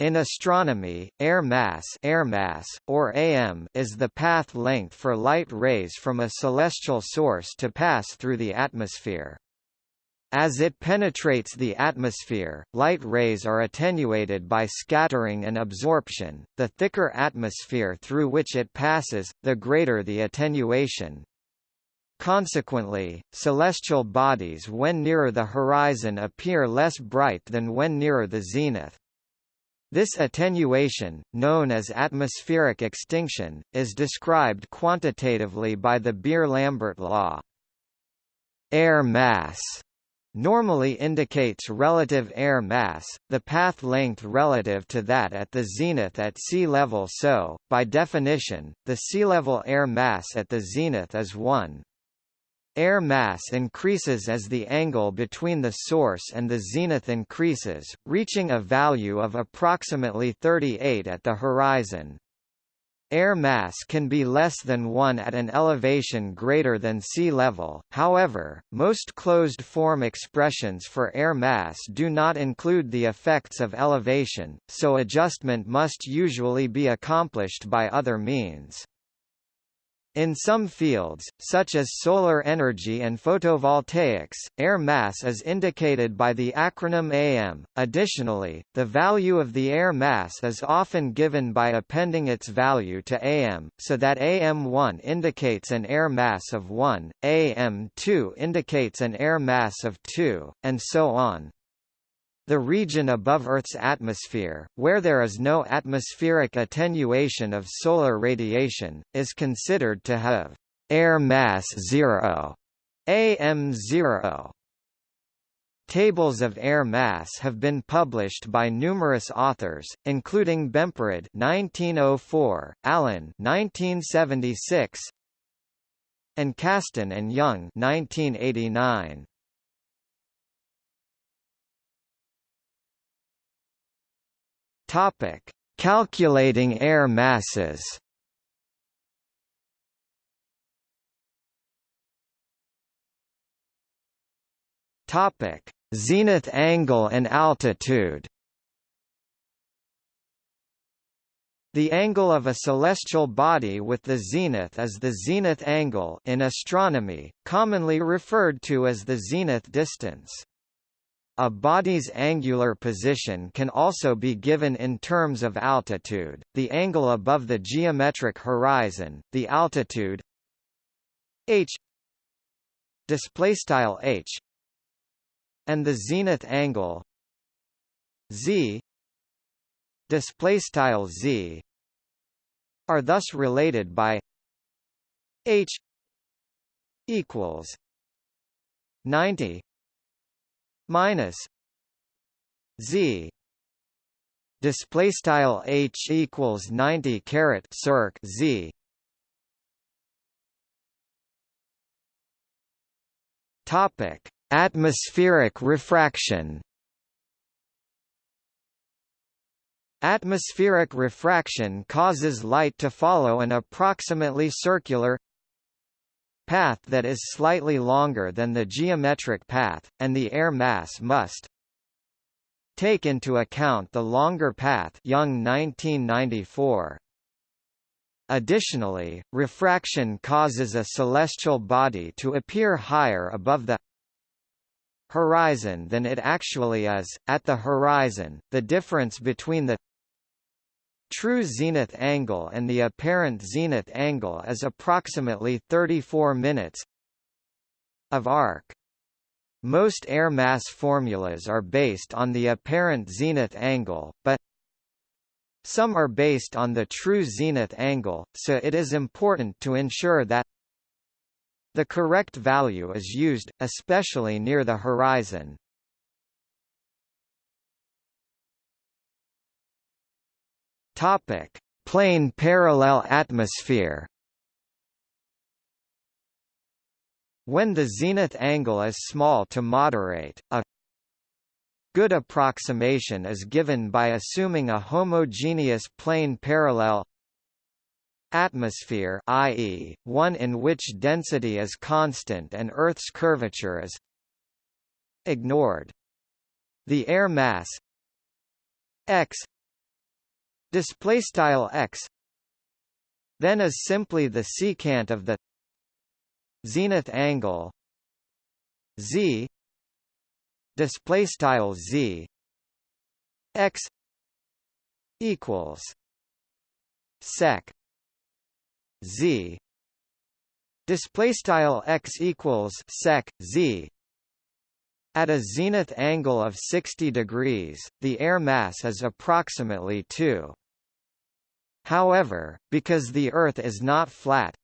In astronomy, air mass, air mass or AM is the path length for light rays from a celestial source to pass through the atmosphere. As it penetrates the atmosphere, light rays are attenuated by scattering and absorption. The thicker atmosphere through which it passes, the greater the attenuation. Consequently, celestial bodies when nearer the horizon appear less bright than when nearer the zenith. This attenuation, known as atmospheric extinction, is described quantitatively by the Beer-Lambert law. Air mass normally indicates relative air mass, the path length relative to that at the zenith at sea level so, by definition, the sea level air mass at the zenith is 1. Air mass increases as the angle between the source and the zenith increases, reaching a value of approximately 38 at the horizon. Air mass can be less than 1 at an elevation greater than sea level, however, most closed-form expressions for air mass do not include the effects of elevation, so adjustment must usually be accomplished by other means. In some fields, such as solar energy and photovoltaics, air mass is indicated by the acronym AM. Additionally, the value of the air mass is often given by appending its value to AM, so that AM1 indicates an air mass of 1, AM2 indicates an air mass of 2, and so on. The region above Earth's atmosphere, where there is no atmospheric attenuation of solar radiation, is considered to have air mass zero, AM0. Tables of air mass have been published by numerous authors, including Bemporad (1904), Allen (1976), and Kasten and Young (1989). Topic: Calculating air masses. Topic: Zenith angle and altitude. The angle of a celestial body with the zenith is the zenith angle in astronomy, commonly referred to as the zenith distance. A body's angular position can also be given in terms of altitude, the angle above the geometric horizon, the altitude h displaystyle h and the zenith angle z displaystyle z are thus related by h equals 90 minus z. Display style h equals 90 caret circ z. Topic. Atmospheric refraction. Atmospheric refraction causes light to follow an approximately circular path that is slightly longer than the geometric path, and the air mass must take into account the longer path Young 1994. Additionally, refraction causes a celestial body to appear higher above the horizon than it actually is. At the horizon, the difference between the true zenith angle and the apparent zenith angle is approximately 34 minutes of arc. Most air mass formulas are based on the apparent zenith angle, but some are based on the true zenith angle, so it is important to ensure that the correct value is used, especially near the horizon. Topic: Plane parallel atmosphere. When the zenith angle is small to moderate, a good approximation is given by assuming a homogeneous plane parallel atmosphere i.e., one in which density is constant and Earth's curvature is ignored. The air mass x display style x then is simply the secant of the zenith angle z display style z x equals sec z display style x equals sec z at a zenith angle of 60 degrees. The air mass is approximately 2 however because the earth is not flat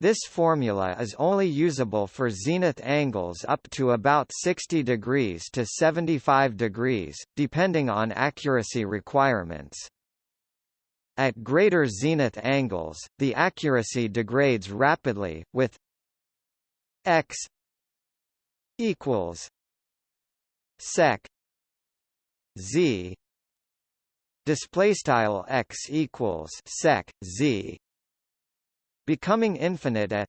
this formula is only usable for zenith angles up to about 60 degrees to 75 degrees, depending on accuracy requirements. At greater zenith angles, the accuracy degrades rapidly, with x equals sec z display style x equals sec z becoming infinite at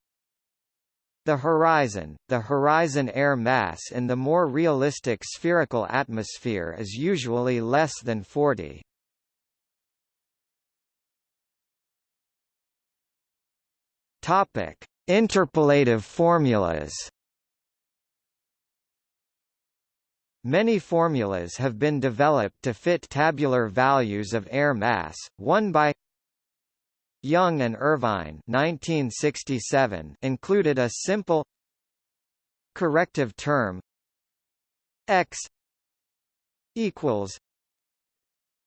the horizon. The horizon air mass in the more realistic spherical atmosphere is usually less than 40. Topic: Interpolative formulas. Many formulas have been developed to fit tabular values of air mass, one by Young and Irvine 1967 included a simple corrective term x equals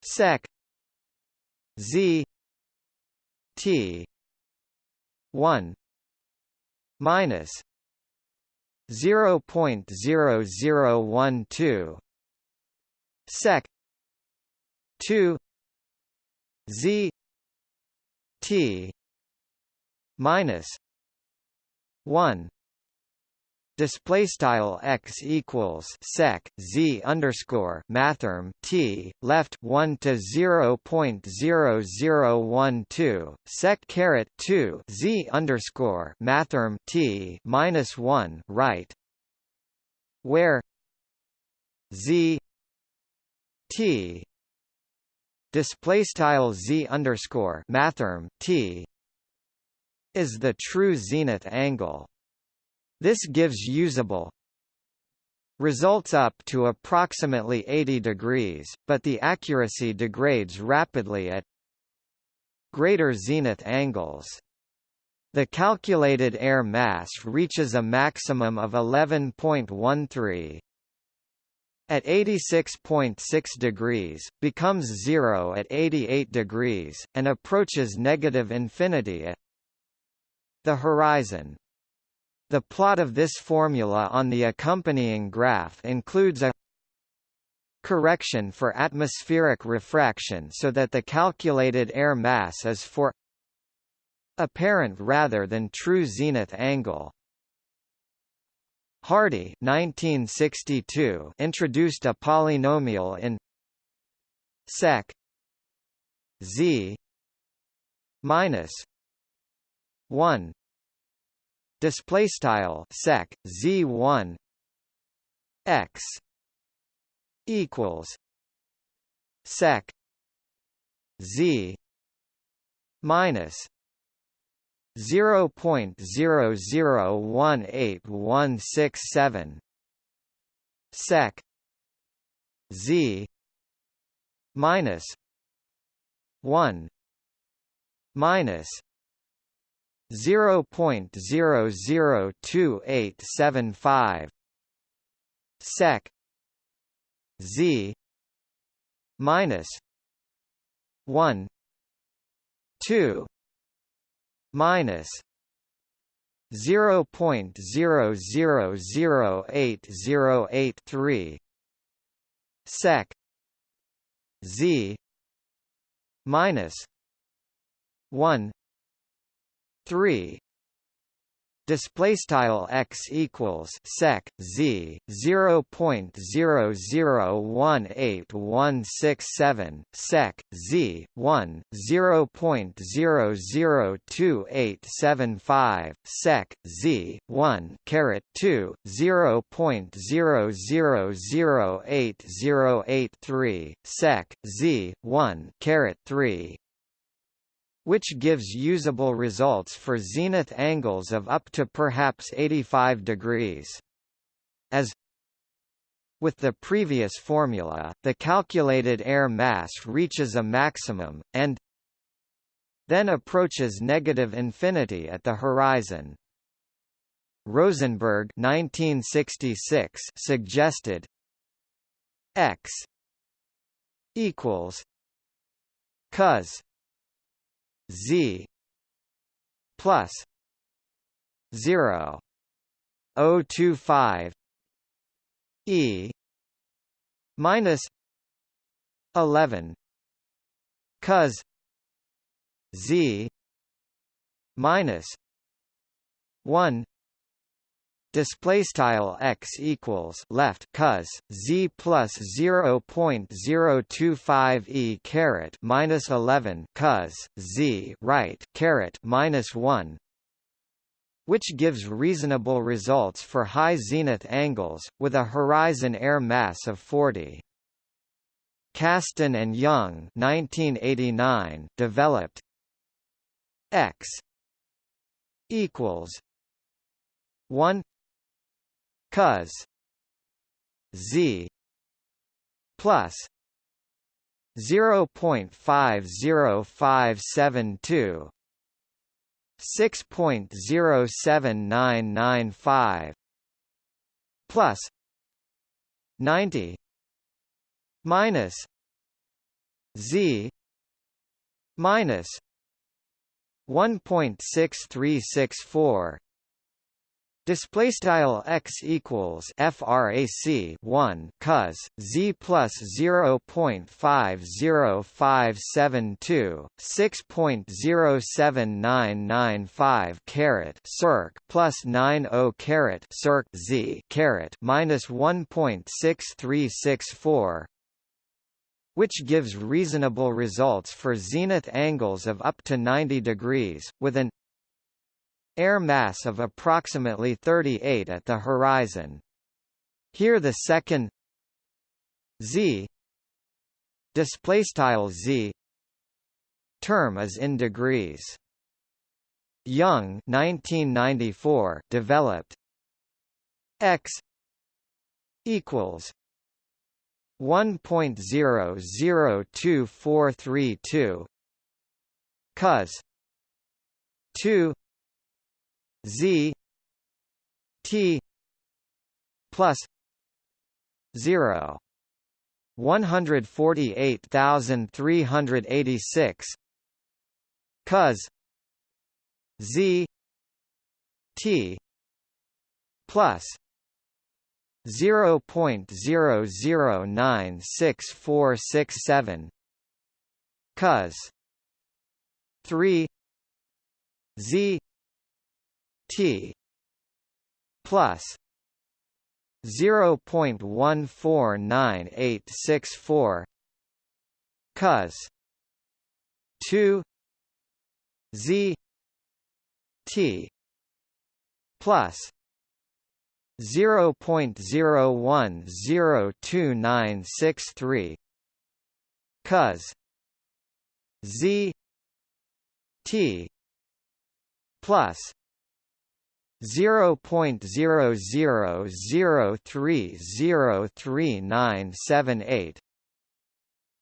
sec z t 1 minus 0.0012 sec. 2 z. T. minus one display style x equals sec z underscore mathrm t left 1 to 0.0012 sec caret 2 z underscore mathrm t minus 1 right where z t display style z underscore mathrm t is the true zenith angle. This gives usable results up to approximately 80 degrees, but the accuracy degrades rapidly at greater zenith angles. The calculated air mass reaches a maximum of 11.13 at 86.6 degrees, becomes zero at 88 degrees, and approaches negative infinity at the horizon. The plot of this formula on the accompanying graph includes a correction for atmospheric refraction so that the calculated air mass is for apparent rather than true zenith angle. Hardy 1962 introduced a polynomial in sec z minus 1 display style sec z1 x equals sec z minus 0.0018167 sec z minus 1 minus 0.002875 sec. Z. Minus 1 2 minus 0.00088083 sec. Z. Minus 1 3 display style x equals sec z 0.001817 sec z 1 0.002875 sec z 1 caret 2 0.00080883 sec z 1 caret 3 which gives usable results for zenith angles of up to perhaps 85 degrees. As with the previous formula, the calculated air mass reaches a maximum, and then approaches negative infinity at the horizon. Rosenberg 1966 suggested x equals cos Z plus zero O two five E minus eleven cos Z minus one display style x equals left cos z plus 0.025 e caret minus 11 cos z right caret minus 1 which gives reasonable results for high zenith angles with a horizon air mass of 40 Kasten and Young 1989 developed x equals 1 cos z plus 0.50572 6.07995 plus 90 minus z minus 1.6364 Display style x equals frac 1 cos z plus 0.50572 6.07995 caret circ plus 90 caret circ z caret minus 1.6364 which gives reasonable results for zenith angles of up to 90 degrees, with an air mass of approximately 38 at the horizon. Here the second z display style z term is in degrees. Young 1994 developed x equals 1.002432 cos 2 Z T plus zero one hundred forty eight thousand three hundred eighty six cos Z T plus zero point zero zero nine six four six seven cos three Z T plus 0.149864 cos 2 Z T plus 0.010293 cos Z T plus 0.00030398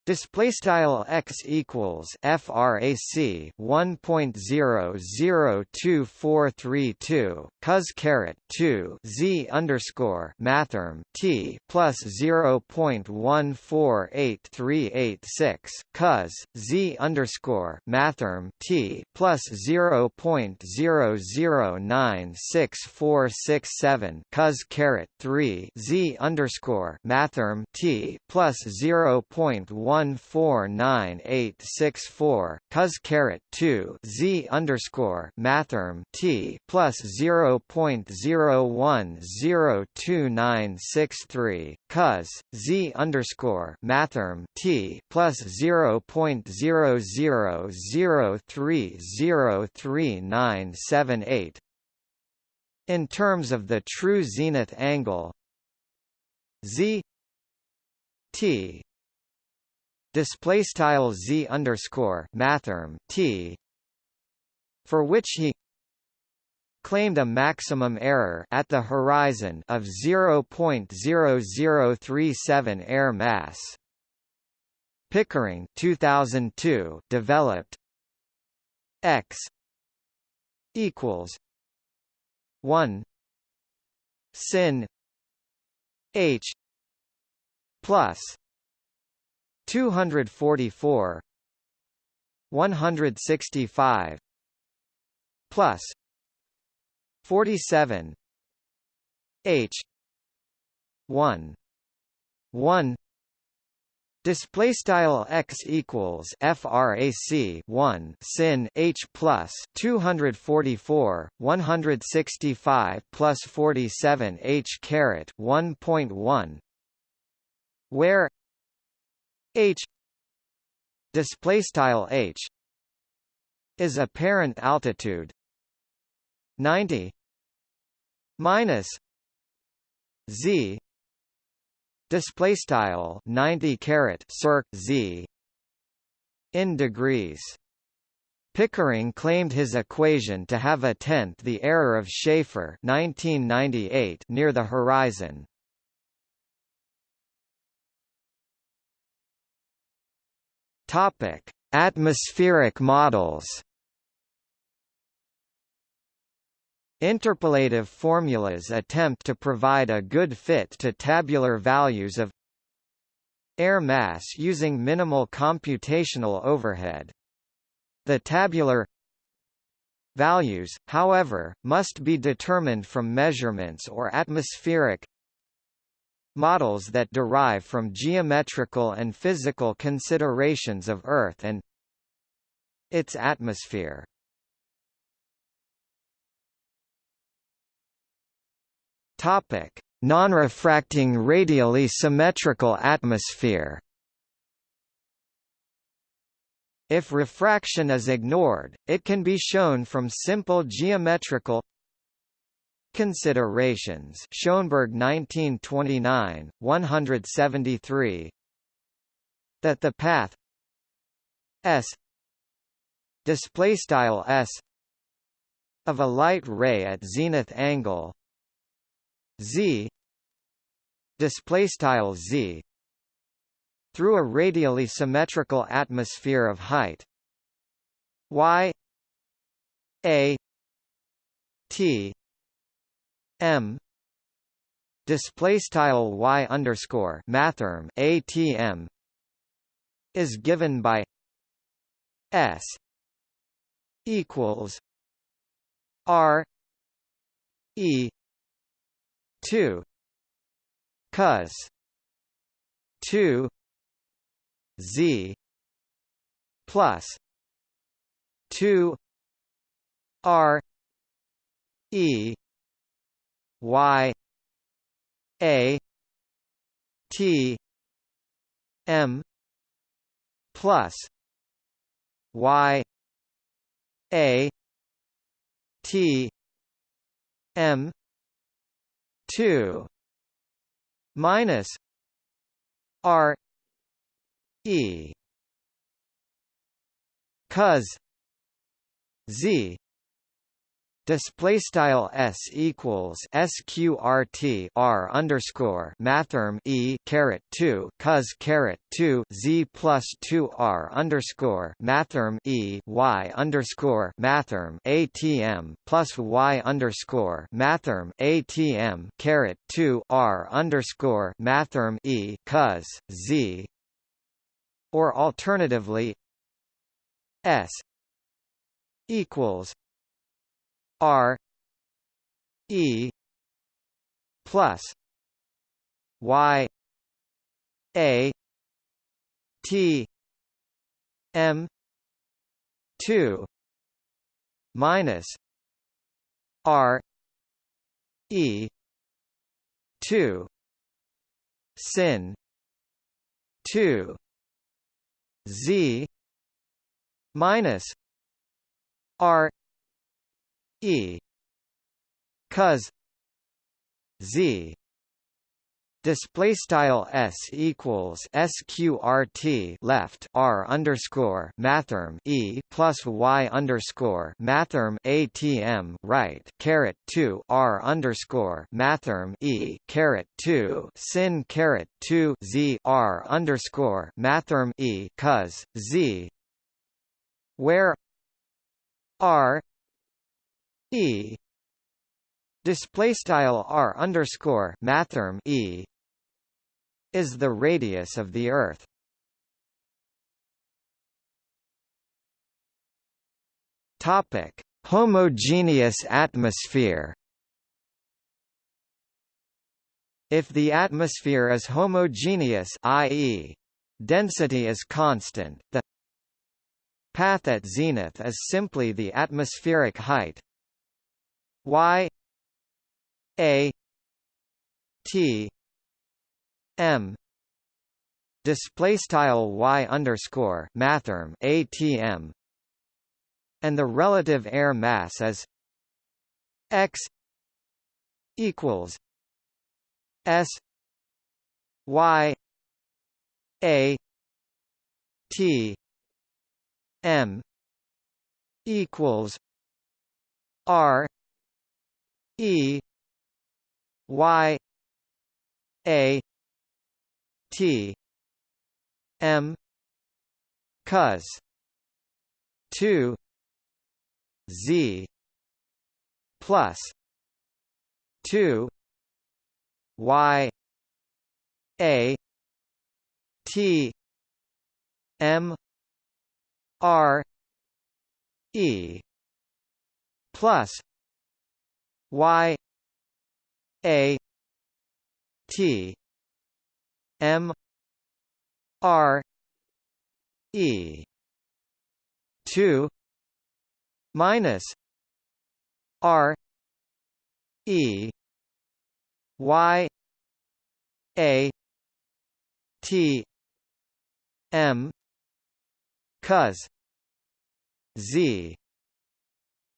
Display style x equals frac 1.002432 cos caret 2 z underscore mathrm t plus 0.148386 cos z underscore mathrm t plus 0.009647 cos caret 3 z underscore mathrm t plus 0.1 one four nine eight six four cos caret two Z underscore mathrm T plus zero point zero one zero two nine six three cos Z underscore mathrm T plus zero point zero zero zero three zero three nine seven eight. In terms of the true zenith angle z t display style z underscore mathrm t for which he claimed a maximum error at the horizon of 0.0037 air mass. Pickering 2002 developed x equals 1 sin h plus 244 165 plus 47 h 1 1 Display style x equals frac 1 sin h plus 244 165 plus 47 h caret 1.1 where h display style h is apparent altitude 90 minus z display style 90 caret circ z in degrees Pickering claimed his equation to have a tenth the error of Schaefer 1998 near the horizon. Topic: Atmospheric models. Interpolative formulas attempt to provide a good fit to tabular values of air mass using minimal computational overhead. The tabular values, however, must be determined from measurements or atmospheric models that derive from geometrical and physical considerations of Earth and its atmosphere. Topic: Non-refracting radially symmetrical atmosphere. If refraction is ignored, it can be shown from simple geometrical considerations. Schoenberg 1929, 173 that the path s display style s of a light ray at zenith angle z display style z through a radially symmetrical atmosphere of height y a t m. Display style y underscore mathrm atm is given by s equals r e 2 cos 2 z plus 2 r e y a t m plus y a t m 2 minus r e. Cos z display style s equals sqrt r underscore mathrm e caret 2 cos caret 2 z plus 2 r underscore mathrm e y underscore mathrm atm plus y underscore mathrm atm caret 2 r underscore mathrm e cos z. Or alternatively s equals R E plus Y A T M two minus R E two sin two Z minus R E. Cos. Z. Display style s equals sqrt left r underscore mathrm e plus y underscore mathrm atm right caret 2 r underscore mathrm e caret 2 sin caret 2 z r underscore mathrm e cos z. Where r e display style r underscore mathrm e is the radius of the Earth. Topic: Homogeneous atmosphere. If the atmosphere is homogeneous, i.e., density is constant, the path at zenith is simply the atmospheric height y a t m display style y underscore mathrm atm and the relative air mass is x equals s y a t m equals r e y a T M cos two Z plus two Y A T M R E plus Y A T M R E two minus R E Y A T M cos Z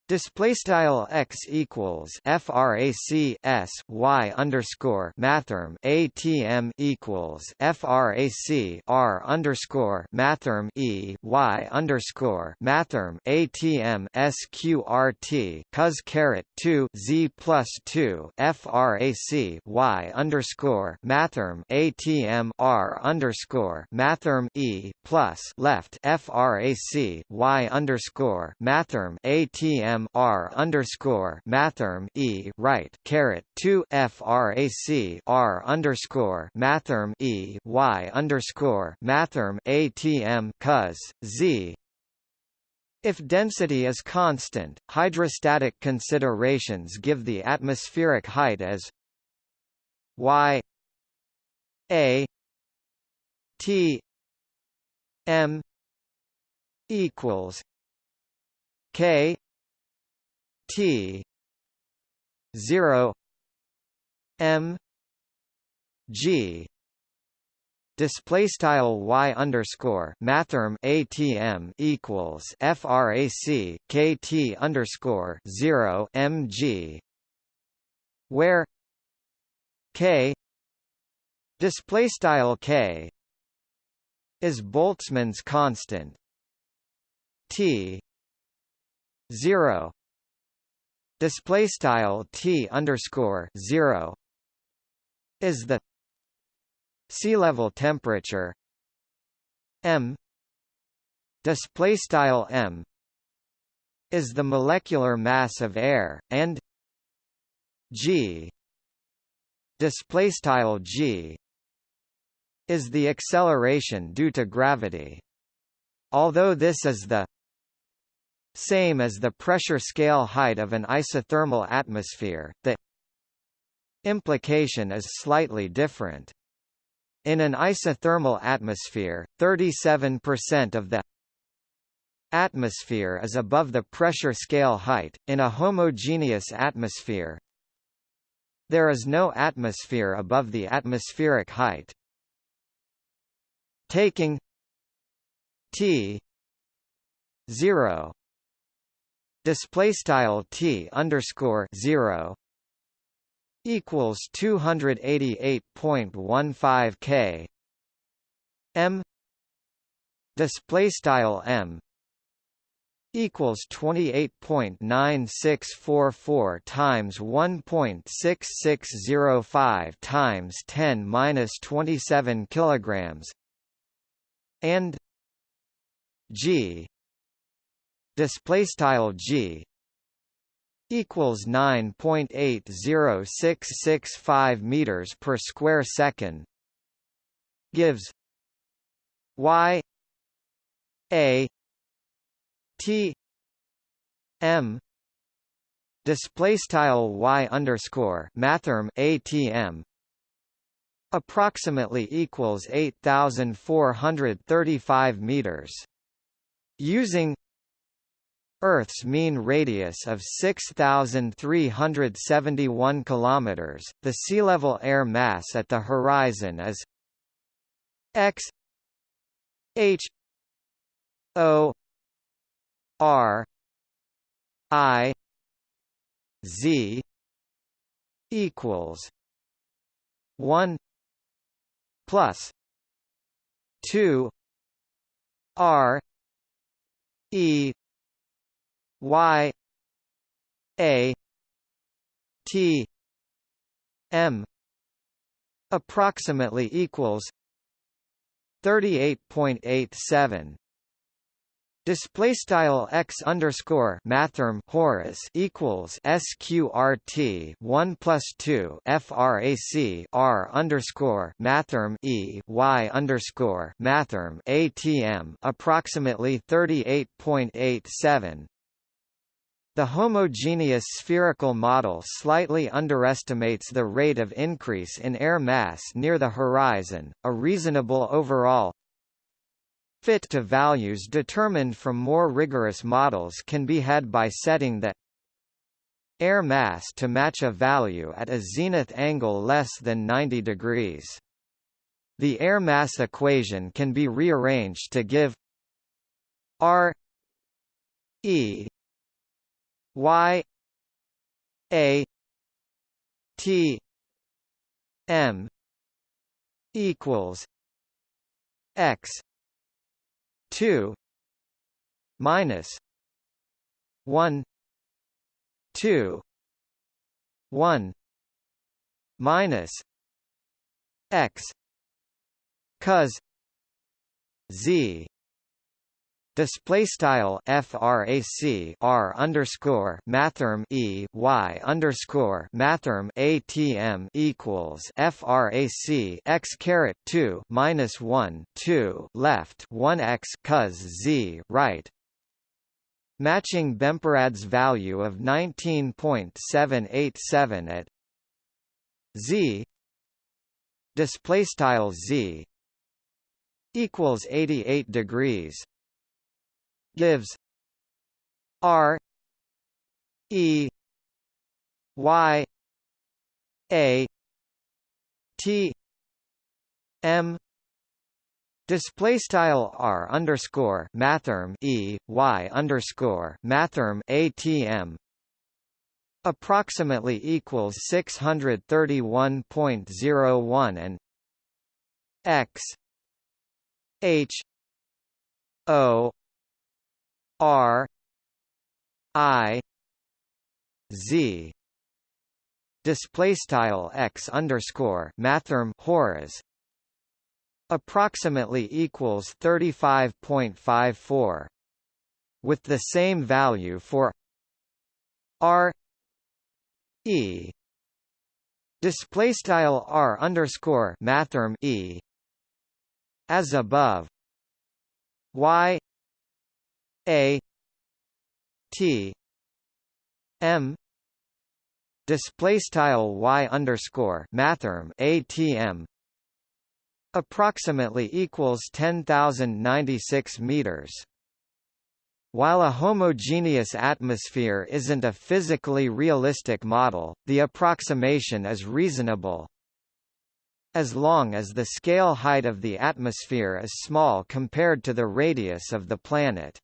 Display style x equals frac s y underscore mathrm atm equals frac r underscore mathrm e y underscore mathrm atm sqrt cos caret two z plus two frac y underscore mathrm atm r underscore mathrm e plus left frac y underscore mathrm atm R underscore mathrm E right caret two FRAC R underscore mathrm E Y underscore mathrm ATM cos Z. If density is constant, hydrostatic considerations give the atmospheric height as y a t m equals k T. zero. M. G. Display style y underscore mathrm atm equals frac kt underscore zero mg where k display style k is Boltzmann's constant. T zero display style t underscore zero is the sea level temperature m display style m is the molecular mass of air and g display style g is the acceleration due to gravity. Although this is the same as the pressure scale height of an isothermal atmosphere, the implication is slightly different. In an isothermal atmosphere, 37% of the atmosphere is above the pressure scale height. In a homogeneous atmosphere, there is no atmosphere above the atmospheric height. Taking T 0 display style T underscore 0 equals 288.15 K. M display style M equals 28.9644 times 1.6605 times 10 minus 27 kilograms. And G display style G equals 9.80665 meters per square second gives y a T M display style y underscore mathrm atm approximately equals 8,435 meters. Using Earth's mean radius of 6,371 kilometers, the sea level air mass at the horizon is x h o R I Z equals one plus two R E Y A T M approximately equals 38.87 Display style x underscore mathrm horis equals sqrt one plus two frac r underscore mathrm e y underscore mathrm atm approximately thirty eight point eight seven. The homogeneous spherical model slightly underestimates the rate of increase in air mass near the horizon. A reasonable overall Fit to values determined from more rigorous models can be had by setting the air mass to match a value at a zenith angle less than 90 degrees. The air mass equation can be rearranged to give R E Y A T M equals X two minus one two one minus x cos z Display style frac r underscore mathrm e y underscore mathrm atm equals frac x caret two minus one two left one x cos z right. Matching Bemporad's value of 19.787 at z display style z equals 88 degrees gives R E Y A T M Display style r underscore mathrm e y underscore mathrm atm approximately equals six hundred thirty one point zero one and x h o R I Z. Display style x underscore mathrm horis approximately equals 35.54 with the same value for R E. Display style R underscore mathrm E. As above. Y a T M display style y underscore mathrm ATM approximately equals 10,096 meters. While a homogeneous atmosphere isn't a physically realistic model, the approximation is reasonable. As long as the scale height of the atmosphere is small compared to the radius of the planet.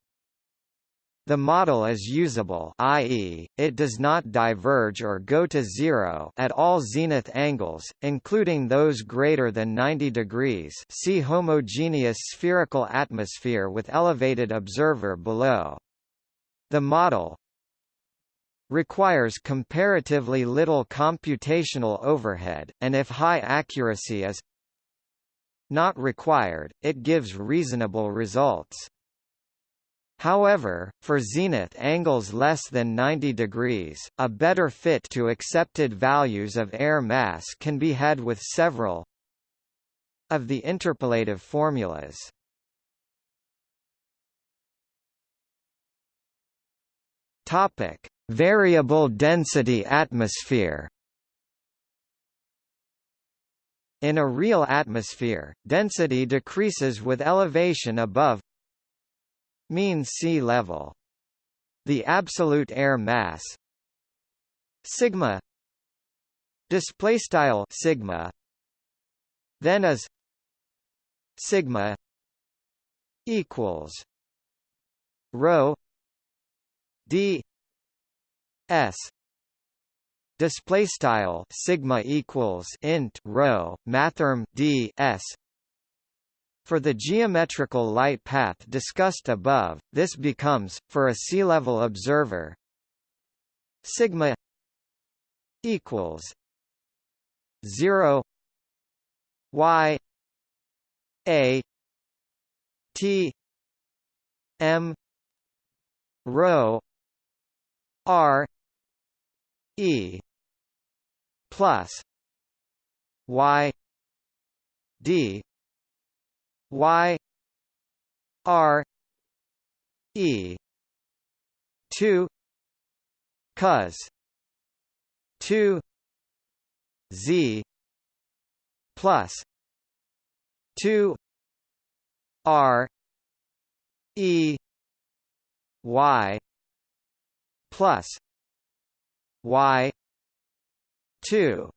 The model is usable i.e., it does not diverge or go to zero at all zenith angles, including those greater than 90 degrees see homogeneous spherical atmosphere with elevated observer below. The model requires comparatively little computational overhead, and if high accuracy is not required, it gives reasonable results. However, for zenith angles less than 90 degrees, a better fit to accepted values of air mass can be had with several of the interpolative formulas. Topic: Variable density atmosphere. In a real atmosphere, density decreases with elevation above mean sea level. The absolute air mass. Sigma. Display style sigma. Then as. Sigma. Equals. Rho. D. S. Display style sigma equals int rho mathrm d s for the geometrical light path discussed above, this becomes, for a sea-level observer, sigma equals 0 y a t m rho r e plus y d y r e 2 cos 2 z plus 2 r e y plus y 2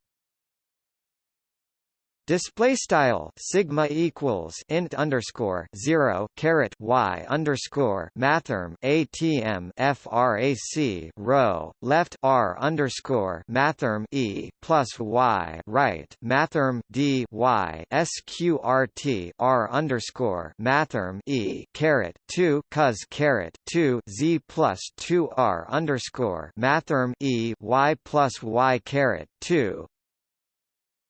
Display style sigma equals int underscore zero caret y underscore mathrm atm frac rho left r underscore mathrm e plus y right mathrm d y sqrt r underscore mathrm e caret two cos caret two z plus two r underscore mathrm e y plus y caret two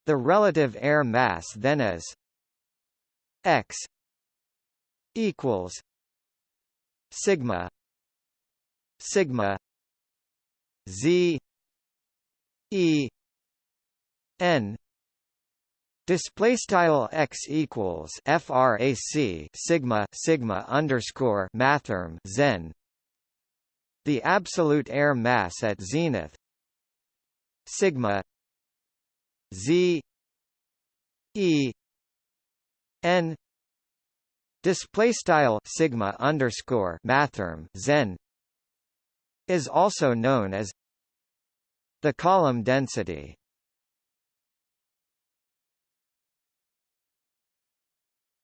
the relative air mass then is x equals sigma sigma z e n Display style x equals frac sigma sigma underscore mathrm zen. The absolute air mass at zenith sigma Z E N display style sigma underscore mathrm zen is also known as the column density.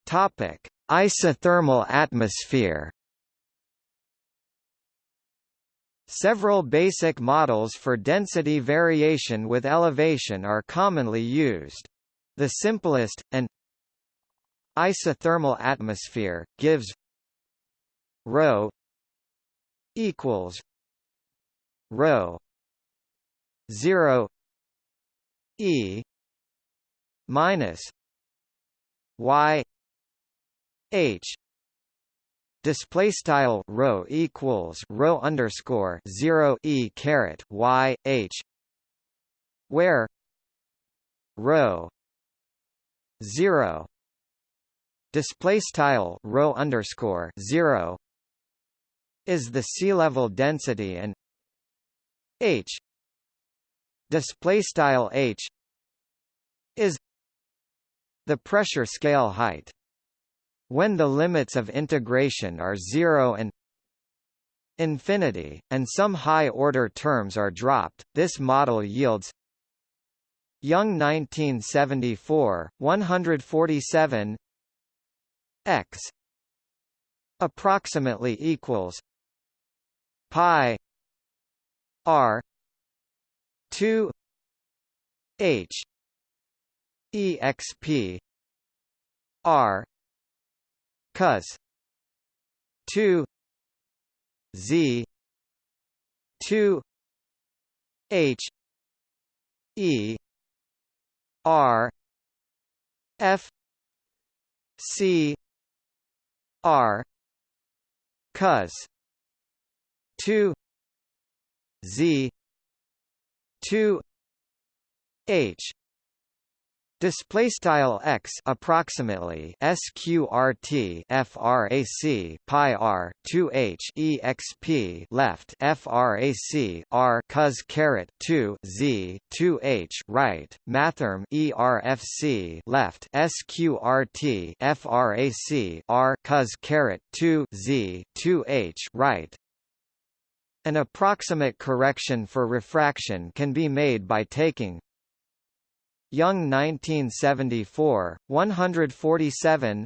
Topic: Isothermal atmosphere. Several basic models for density variation with elevation are commonly used. The simplest, and isothermal atmosphere, gives ρ equals ρ 0 e minus y h display style rho equals rho underscore 0 e caret y h where rho 0 display style rho underscore 0 is the sea level density and h display style h is the pressure scale height. When the limits of integration are zero and infinity, and some high-order terms are dropped, this model yields Young 1974, 147 x approximately equals pi r 2 h exp r cos 2 z. 2 h. E. R. F. C. R. Cos 2 z. 2 h Display style x approximately sqrt frac pi r 2 h exp left frac r cos caret 2 z 2 h right mathrm erfc left sqrt frac r cos caret 2 z 2 h right. An approximate correction for refraction can be made by taking Young 1974, 147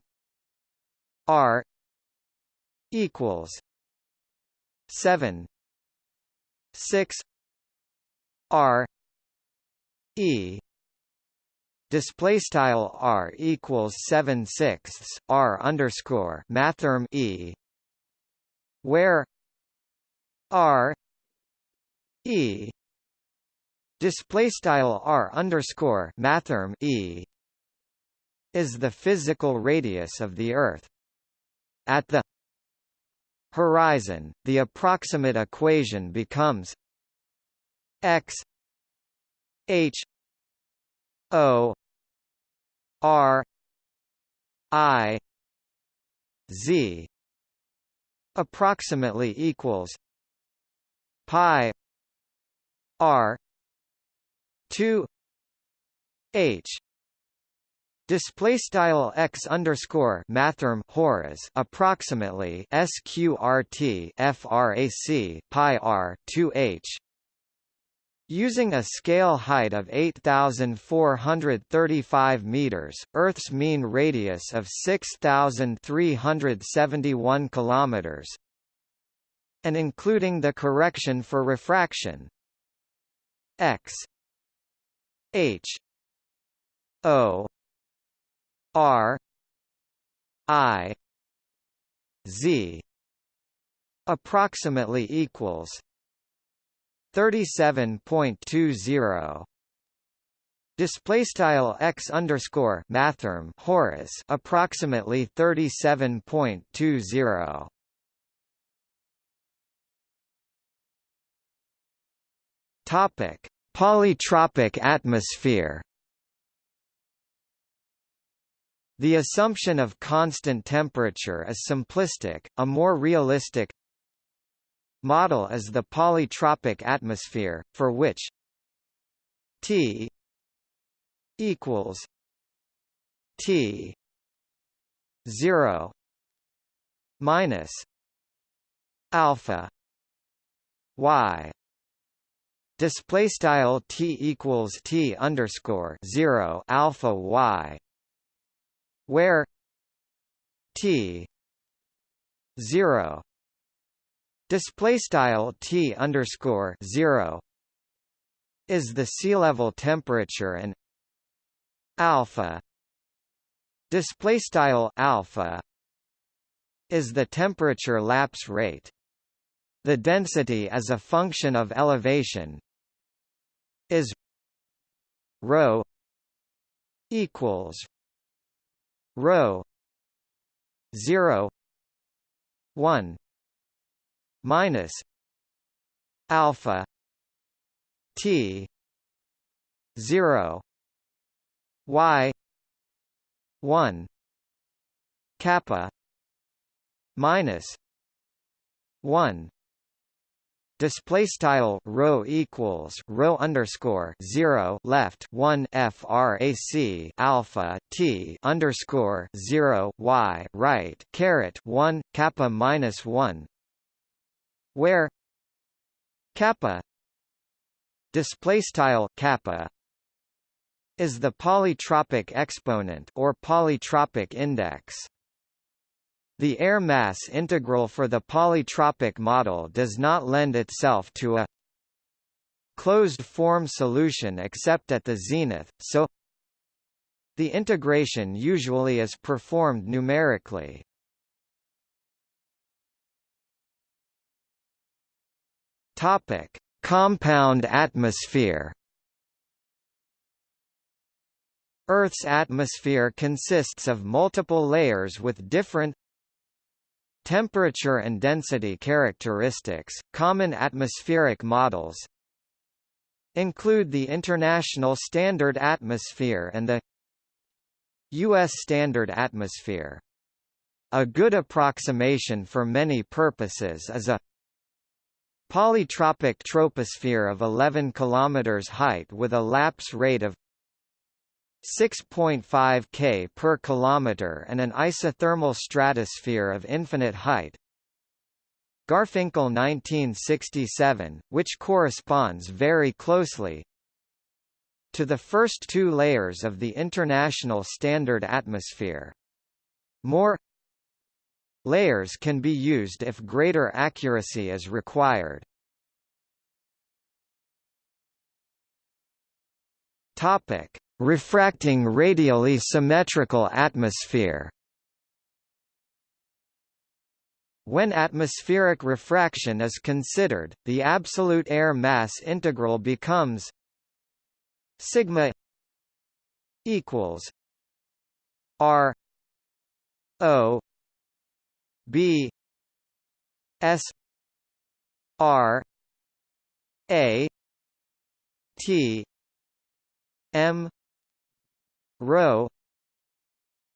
R equals 7 6 R E. Display style R equals 7 sixths R underscore mathrm E. Where R E display style r underscore mathrm e is the physical radius of the Earth. At the horizon, the approximate equation becomes x h o r i z approximately equals pi r 2 h display style x underscore mathrm horas approximately sqrt frac pi r 2 h Using a scale height of 8,435 meters, Earth's mean radius of 6,371 kilometers, and including the correction for refraction, x H. O. R. I. Z. Approximately equals 37.20 Display style x underscore mathrm horas approximately 37.20. Topic Polytropic atmosphere. The assumption of constant temperature is simplistic, a more realistic model is the polytropic atmosphere, for which T equals T zero minus alpha Y display style t equals t underscore zero alpha y, where t zero display style t underscore zero is the sea level temperature and alpha display style alpha is the temperature lapse rate. The density as a function of elevation rho equals rho 0 1 minus alpha t 0 y 1 kappa minus 1 display style rho equals rho underscore 0 left 1 frac alpha t underscore 0 y right caret 1 kappa minus 1 where kappa display style kappa is the polytropic exponent or polytropic index the air mass integral for the polytropic model does not lend itself to a closed-form solution except at the zenith, so the integration usually is performed numerically. Topic: Compound atmosphere. Earth's atmosphere consists of multiple layers with different Temperature and density characteristics, common atmospheric models include the International Standard Atmosphere and the U.S. Standard Atmosphere. A good approximation for many purposes is a polytropic troposphere of 11 km height with a lapse rate of 6.5 K per kilometer and an isothermal stratosphere of infinite height. Garfinkel 1967, which corresponds very closely to the first two layers of the International Standard Atmosphere. More layers can be used if greater accuracy is required. Topic: Refracting radially symmetrical atmosphere. When atmospheric refraction is considered, the absolute air mass integral becomes sigma equals r o b s r a t m rho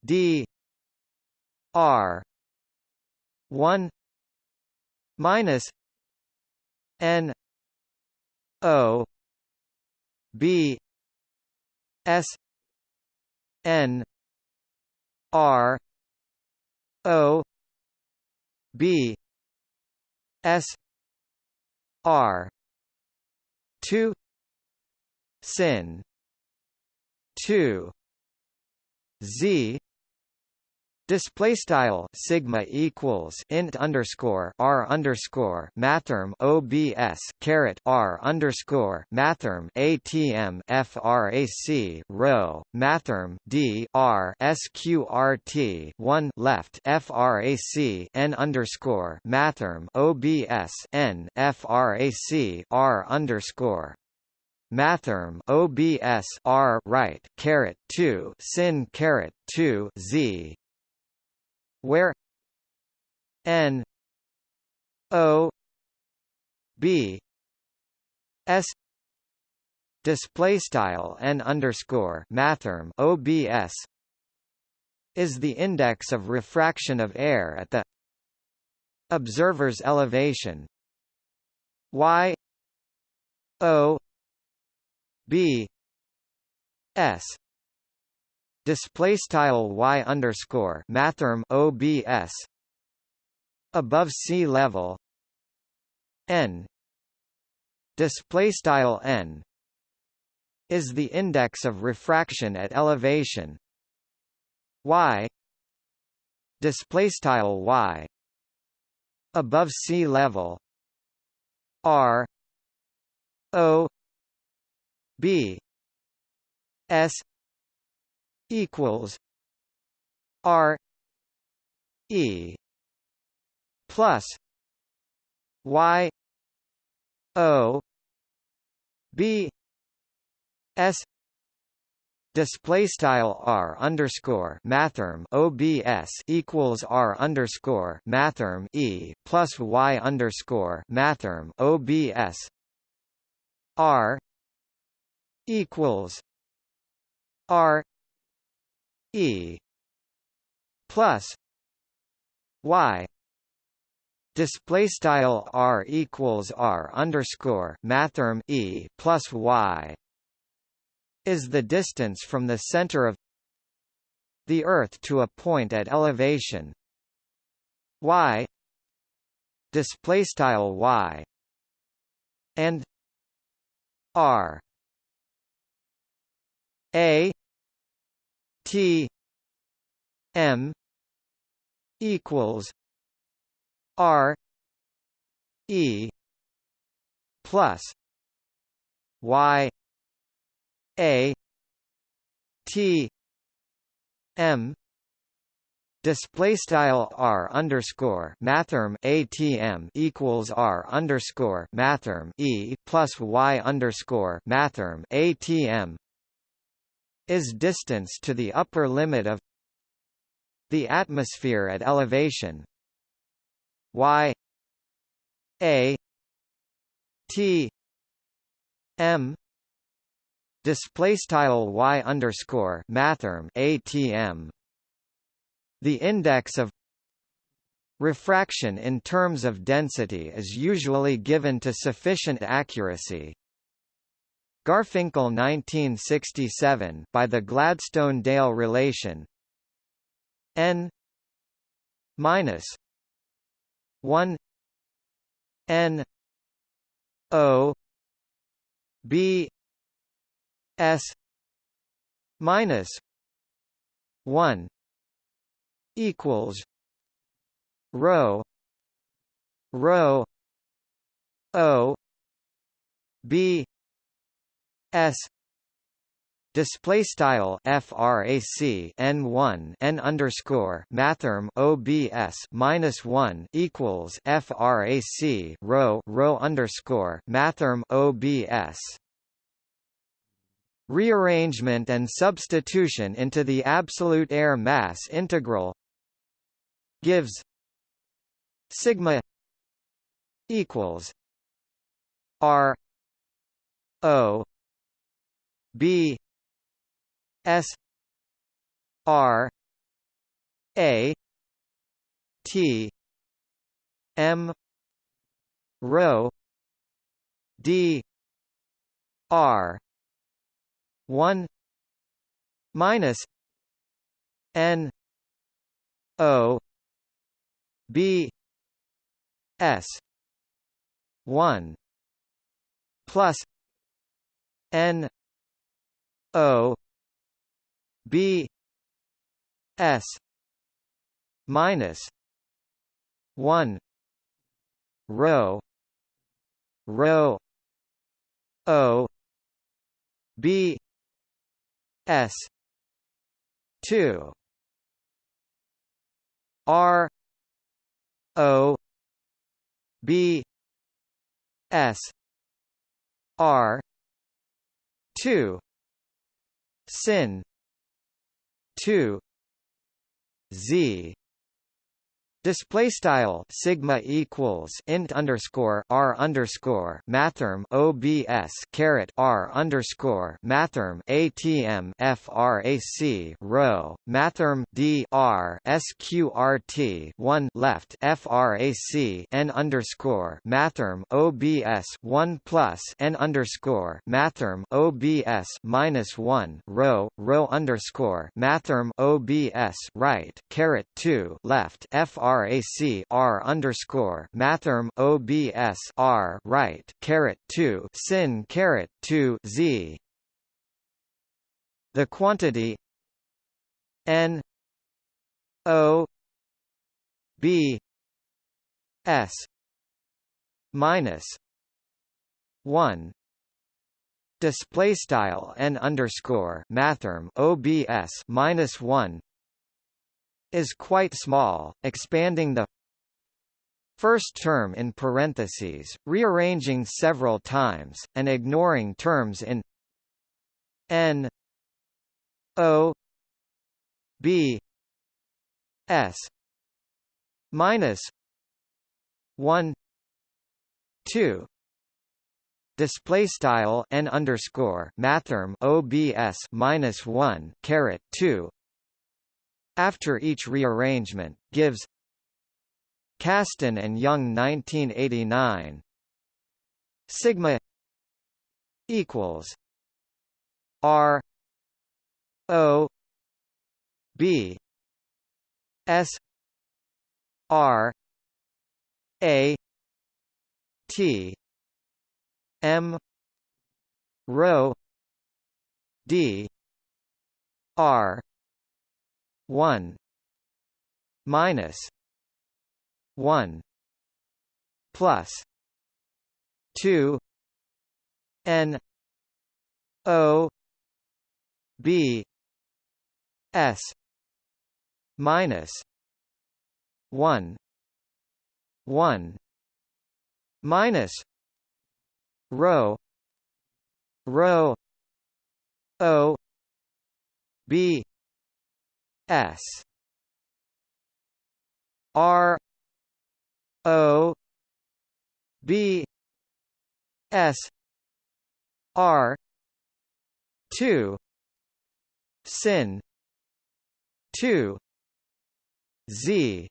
d r 1 minus n o b s n r o b s r 2 sin 2 z Display style sigma equals int underscore r underscore mathrm obs caret r underscore mathrm atm frac rho mathrm d r sqrt one left frac n underscore mathrm obs n frac r underscore mathrm OBS R right caret 2 sin caret 2 Z. Where N O B S. Display style n underscore mathrm OBS is the index of refraction of air at the observer's elevation. Y o b s display style y underscore mathrm obs above sea level n display style n is the index of refraction at elevation y display style y above sea level r o B S equals R E plus Y O B S display style r underscore mathrm obs equals r underscore mathrm e plus y underscore mathrm obs r equals R E plus Y. Display style r equals r underscore mathrm e plus y is the distance from the center of the Earth to a point at elevation. Y. Display style y and r a t m equals r e plus y a t m display style r underscore mathrm atm equals r underscore mathrm e plus y underscore mathrm atm is distance to the upper limit of the atmosphere at elevation. Y a t m display style y underscore mathrm atm the index of refraction in terms of density is usually given to sufficient accuracy Garfinkel 1967 by the Gladstone-Dale relation. N minus 1 n o b S minus one equals rho rho O B S Display style frac n1 n underscore mathrm obs minus one equals frac rho rho underscore mathrm obs Rearrangement and substitution into the absolute air mass integral gives sigma equals r o b s r a t m rho d r 1 minus n o b s 1 plus n o b s minus 1 rho rho o b S two R O B S R two sin two Z Display style sigma equals int underscore r underscore mathrm obs caret r underscore mathrm atm frac rho mathrm d r sqrt one left frac n underscore mathrm obs one plus n underscore mathrm obs minus one rho rho underscore mathrm obs right caret two left fr frac r underscore mathrm obs r right caret two sin caret two z. The quantity n o b s minus one display style n underscore mathrm obs minus one is quite small, expanding the first term in parentheses, rearranging several times, and ignoring terms in n o b s minus 1 2 display style n underscore mathrm obs minus 1 caret 2 after each rearrangement, gives Kasten and Young 1989 sigma equals r o b s r a t m rho d r 1 minus 1 plus 2 n o b s minus 1 1 minus rho rho o b s. R. O. B. S. R. 2 sin. 2 z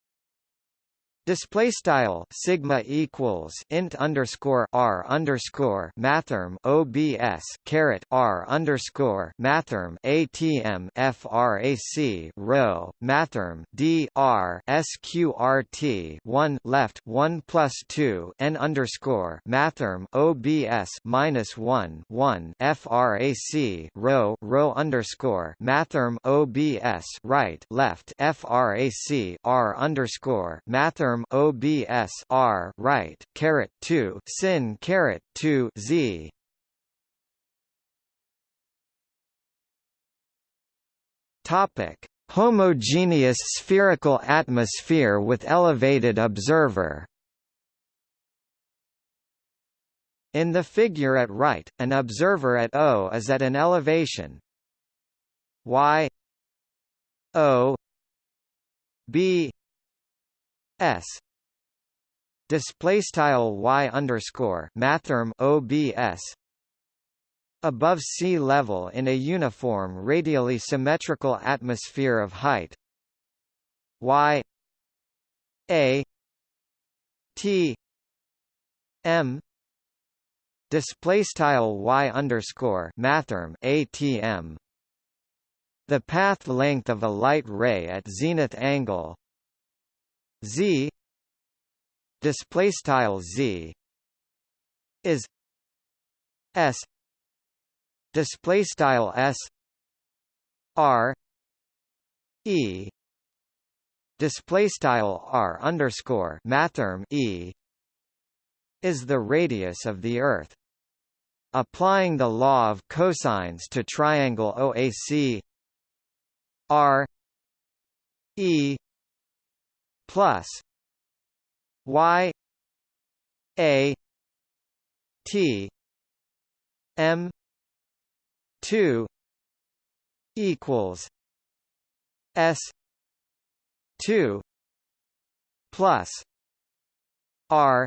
Display style sigma equals int underscore r underscore mathrm obs caret r underscore mathrm atm frac rho mathrm d r sqrt one left one plus two n underscore mathrm obs minus one one frac rho rho underscore mathrm obs right left frac r underscore mathrm term OBS R right caret 2 sin caret 2 Z. Topic. Homogeneous spherical atmosphere with elevated observer. In the figure at right, an observer at O is at an elevation. Y O B S. Display style y underscore mathrm obs above sea level in a uniform radially symmetrical atmosphere of height. Y. A. T. M. Display style y underscore mathrm atm the path length of a light ray at zenith angle z display style z is s display style s r e display style r underscore mathrm e is the radius of the earth. Applying the law of cosines to triangle OAC r e plus y a t m 2 equals s 2 plus r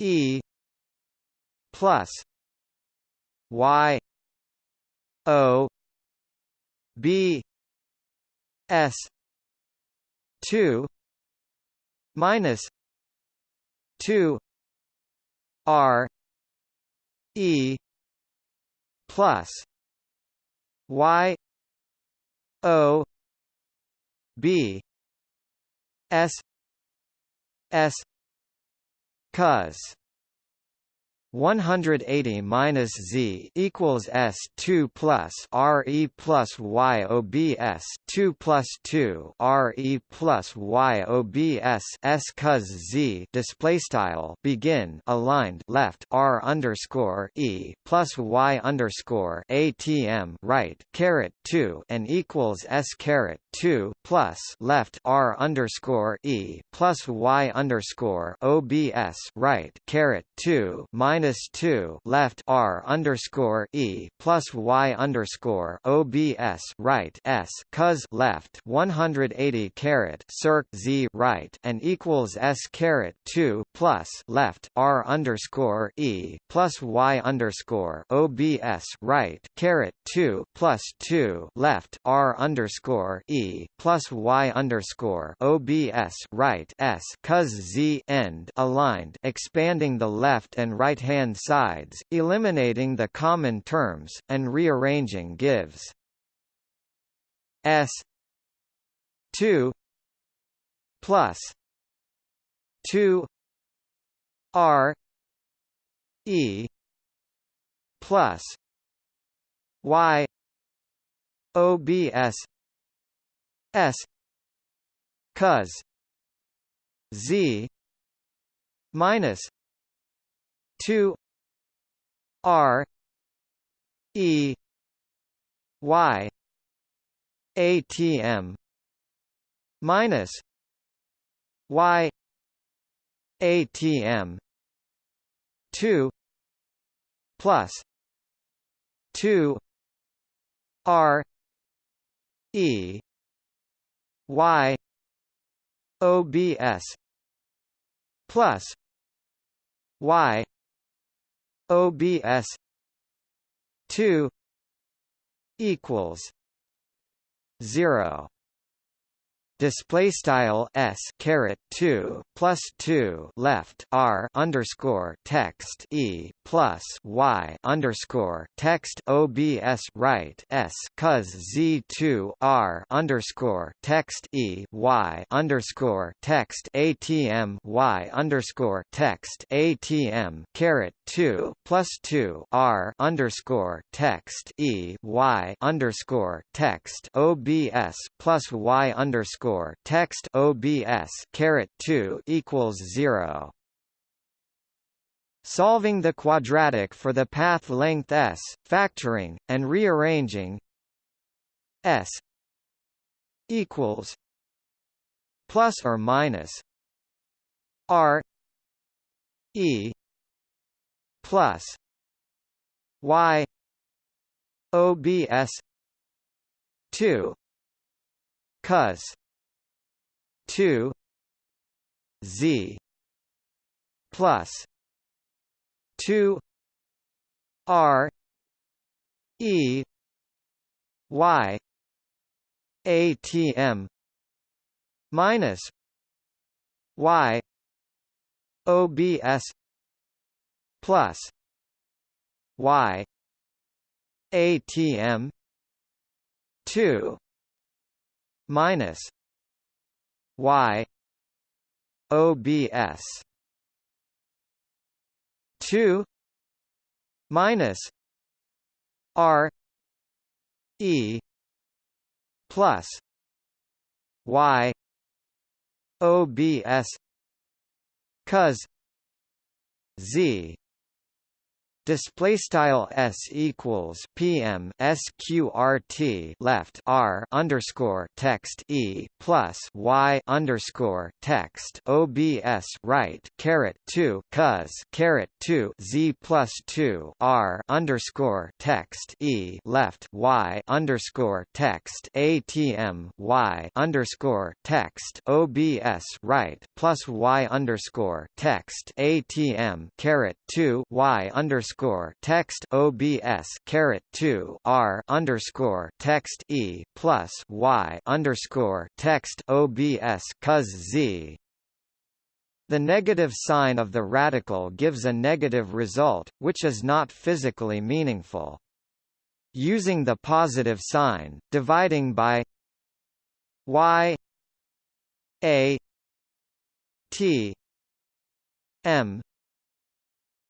e plus y o b s 2 minus 2 r e plus y o b s s cos 180 minus z equals s 2 plus r e plus y o b s 2 plus 2 r e plus y o b s s cos z display style begin aligned left r underscore e plus y underscore atm right caret 2 and equals s caret 2 plus left r underscore e plus y underscore obs right caret 2 minus minus two left R underscore E plus Y underscore OBS right S cos left 180 caret circ Z right and equals S caret two plus left R underscore E plus Y underscore OBS right caret two plus two left R underscore E plus Y underscore OBS right S cos Z end aligned expanding the left and right-hand sides, eliminating the common terms, and rearranging gives. S 2 plus 2 R E plus Y OBS S cos Z minus 2 R E Y ATM minus Y ATM 2 plus 2 R E Y OBS plus Y OBS two. Equals. Zero display style s caret 2 plus 2 left r underscore text e plus y underscore text obs right s cos z 2 r underscore text e y underscore text atm y underscore text atm caret 2 plus 2 r underscore text e y underscore text obs plus y underscore text OBS two equals zero. Solving the quadratic for the path length s, factoring, and rearranging s equals plus or minus r e plus y obs 2 cos 2 z plus 2 r e y atm minus y obs plus y atm 2 minus Y OBS two minus R E plus Y OBS cos Z display style s equals pm sqrt left r underscore text e plus y underscore text obs right caret 2 cos caret 2 z plus 2 r underscore text e left y underscore text atm y underscore text obs right plus y underscore text atm caret 2 y underscore underscore text OBS caret two R underscore text E plus Y underscore text OBS cos Z the negative sign of the radical gives a negative result, which is not physically meaningful. Using the positive sign, dividing by y a t m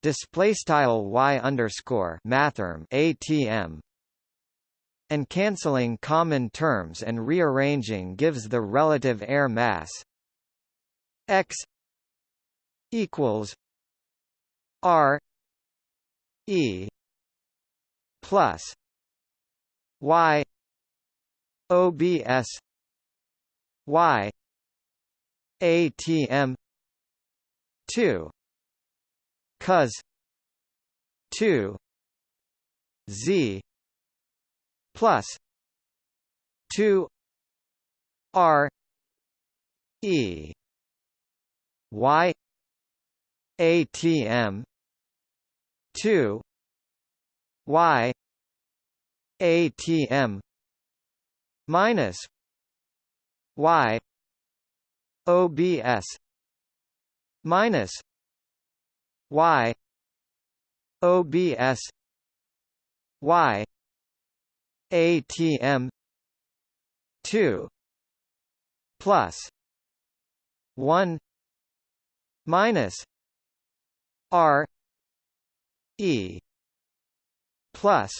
display style y underscore mathrm atm and cancelling common terms and rearranging gives the relative air mass x equals r e plus y obs y atm 2 cos 2 Z plus 2 R E Y ATM 2 Y ATM minus Y OBS minus Y OBS Y ATM two plus one minus R E plus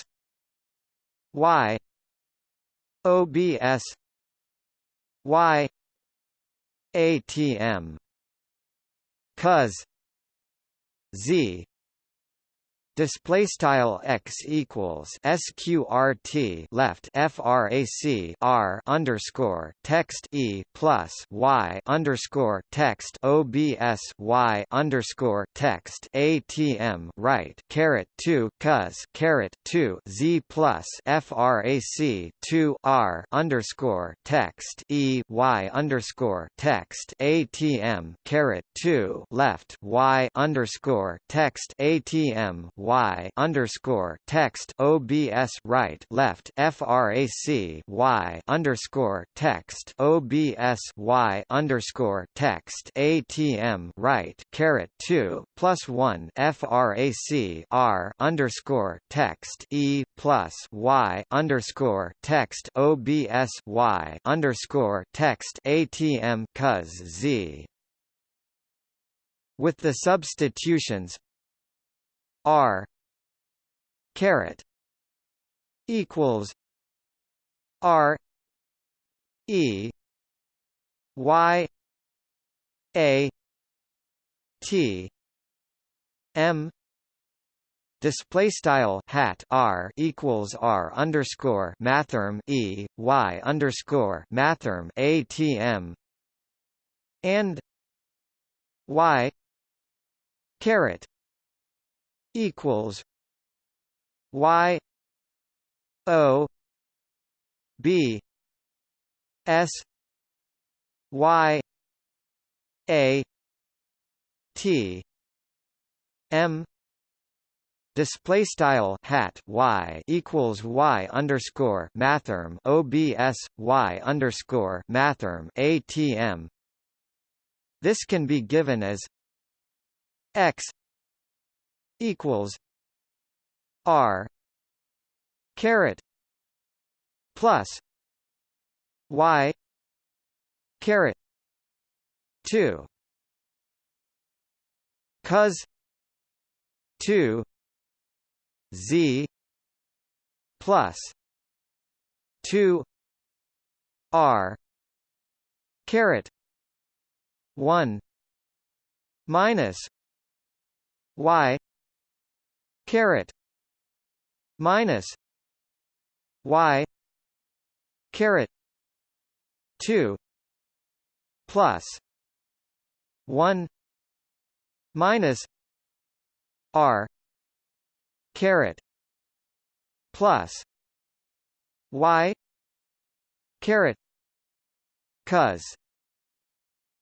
Y OBS Y ATM cos Z display style x equals sqrt left frac r underscore text e plus y underscore text obs y underscore text atm right caret 2 cos caret 2 z plus frac 2 r underscore text e y underscore text atm caret 2 left y underscore text atm y underscore text OBS right left FRAC y underscore text OBS y underscore text ATM right caret two plus one FRAC R underscore text E plus Y underscore text OBS Y underscore text ATM cos Z. With the substitutions R caret equals R E Y A T M display style hat r equals r underscore mathrm e y underscore mathrm atm and y caret equals Y O B S Y A T M display style hat y equals y underscore mathrm obs y underscore mathrm atm. This can be given as x equals R caret plus Y caret two. Cos two Z plus two R caret one minus Y caret minus y caret 2 plus 1 minus r caret plus y caret cos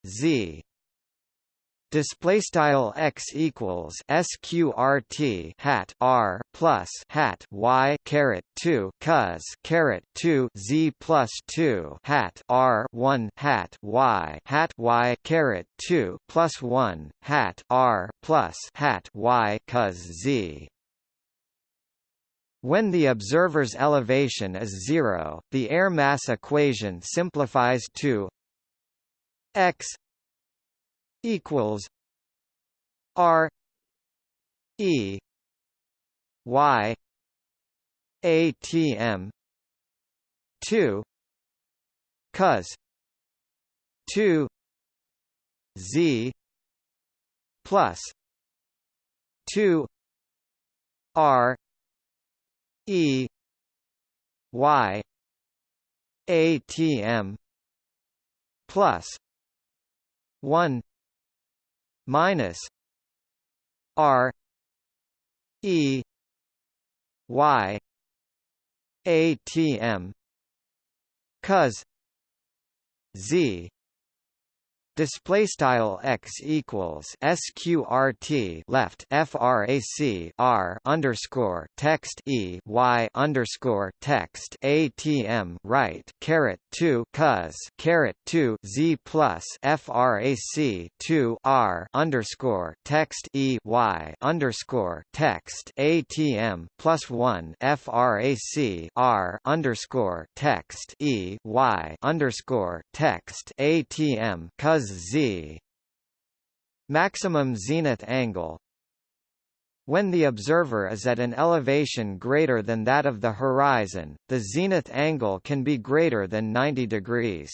z display style x equals sqrt hat r plus hat y caret 2 cos caret 2 z plus 2 hat r 1 hat y hat y caret 2 plus 1 hat r plus hat y cos z. When the observer's elevation is zero, the air mass equation simplifies to x equals R E Y ATM two cos two Z plus two R E Y ATM plus one minus R E Y ATM cos Z display style x equals sqrt left frac r underscore text e y underscore text atm right caret 2 cos caret 2 z plus frac 2 r underscore text e y underscore text atm plus 1 frac r underscore text e y underscore text atm cos z maximum zenith angle when the observer is at an elevation greater than that of the horizon, the zenith angle can be greater than 90 degrees.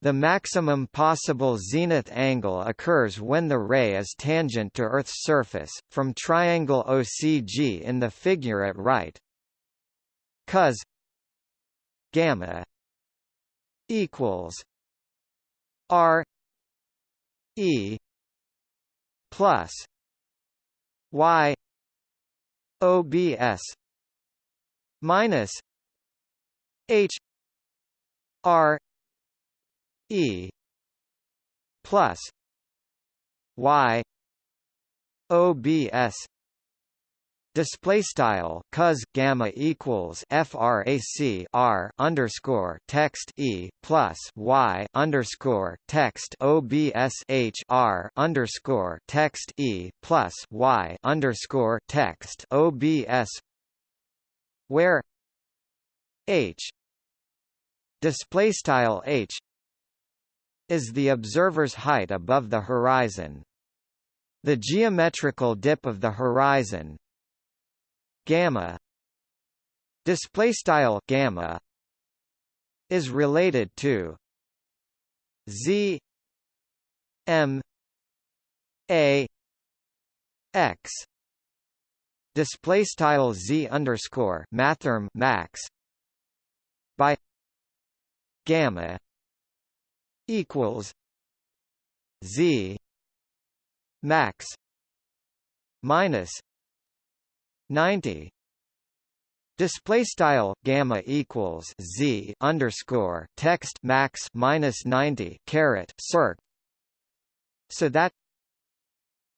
The maximum possible zenith angle occurs when the ray is tangent to Earth's surface, from triangle OCG in the figure at right. Cos gamma equals R E plus Y OBS minus H R E plus Y OBS Display style cos gamma equals frac r underscore text e plus y underscore text obs h r underscore text e plus y underscore text obs where h display style h is the observer's height above the horizon. The geometrical dip of the horizon, gamma display style gamma is related to z m a x display style z underscore mathrm max by gamma equals z max minus 90 Display style gamma equals z underscore text max minus ninety caret circ. So that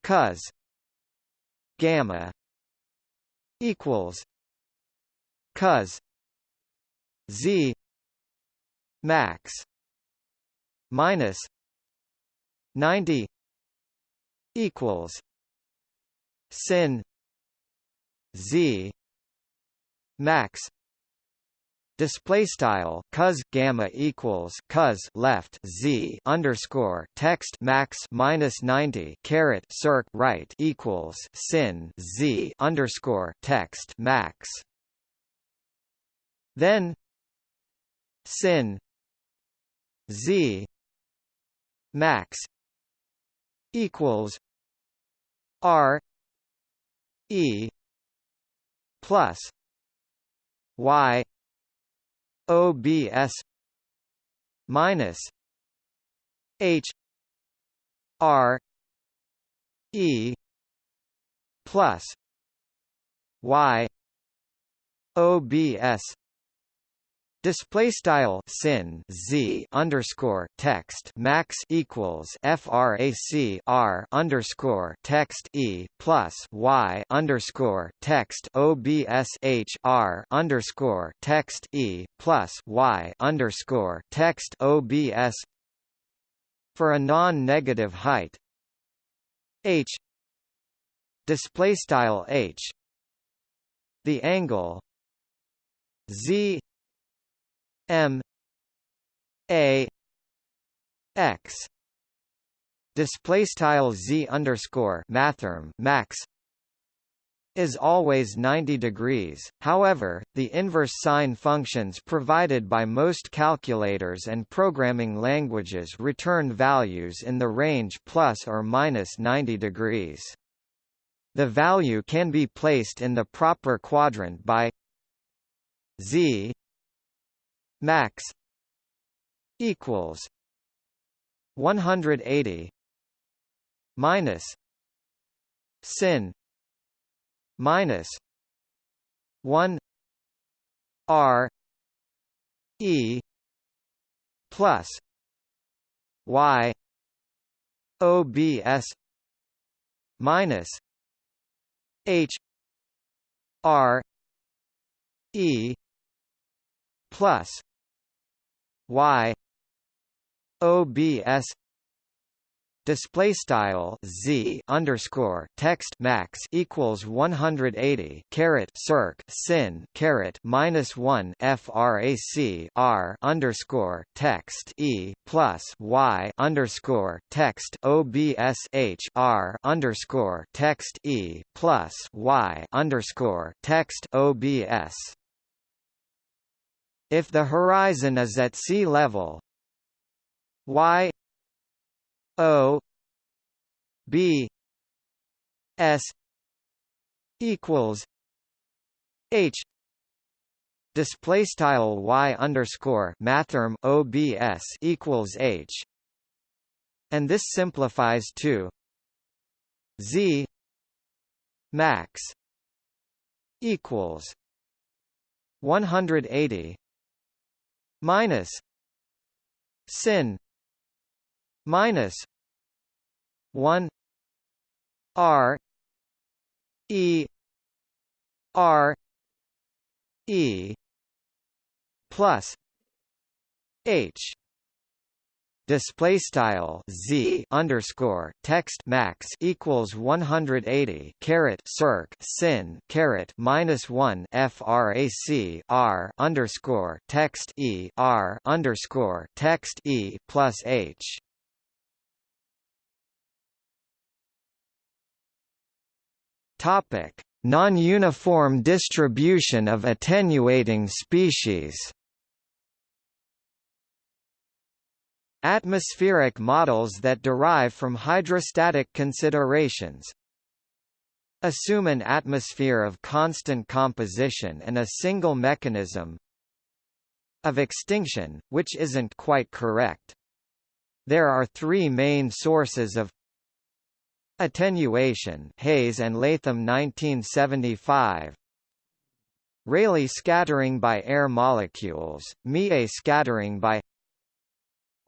cos gamma equals cos z max minus ninety equals sin z max display style cos gamma equals cos left z underscore text max minus 90 caret circ right equals sin z underscore text max. Then sin z max equals r e plus y obs minus h r e plus y obs Display style sin z underscore text max equals frac r underscore text e plus y underscore text obs h r underscore text e plus y underscore text obs for a non-negative height. H display style h the angle z M A X display style z underscore mathrm max is always 90 degrees, however, the inverse sine functions provided by most calculators and programming languages return values in the range plus or minus 90 degrees. The value can be placed in the proper quadrant by z max equals 180 minus sin minus 1 R E plus Y OBS minus H R E plus Y OBS display style z underscore text max equals 180 caret circ sin caret minus 1 frac r underscore text e plus y underscore text obs h r underscore text e plus y underscore text obs if the horizon is at sea level. Y O B S equals H display style y underscore mathrm obs equals h. And this simplifies to z max equals 180 minus sin minus 1 r e r e plus h display style z underscore text max equals 180 caret circ sin caret minus 1 frac r underscore text e r underscore text e plus h. Topic. Non-uniform distribution of attenuating species Atmospheric models that derive from hydrostatic considerations assume an atmosphere of constant composition and a single mechanism of extinction, which isn't quite correct. There are three main sources of attenuation Hayes and Latham 1975 Rayleigh scattering by air molecules, Mie scattering by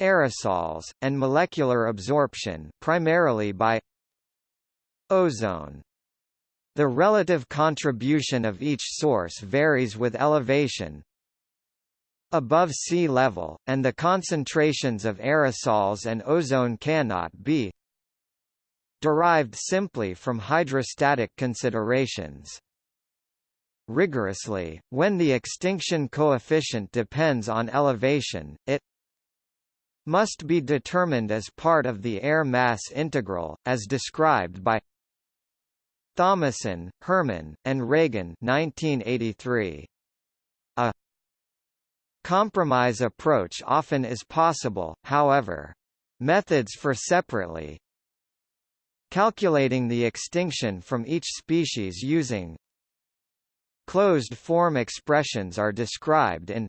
aerosols, and molecular absorption primarily by ozone. The relative contribution of each source varies with elevation above sea level, and the concentrations of aerosols and ozone cannot be derived simply from hydrostatic considerations. Rigorously, when the extinction coefficient depends on elevation, it must be determined as part of the air mass integral, as described by Thomason, Herman, and Reagan 1983. A compromise approach often is possible, however. Methods for separately calculating the extinction from each species using closed-form expressions are described in